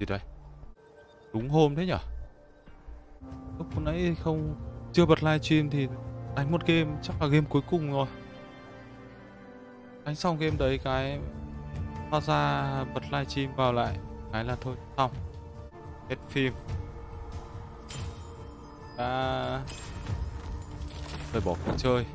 gì đây đúng hôm thế nhở? Lúc nãy không, chưa bật livestream thì đánh một game, chắc là game cuối cùng rồi. Đánh xong game đấy cái thoát ra bật livestream vào lại, cái là thôi, xong. Hết phim. À... rồi bỏ cuộc chơi.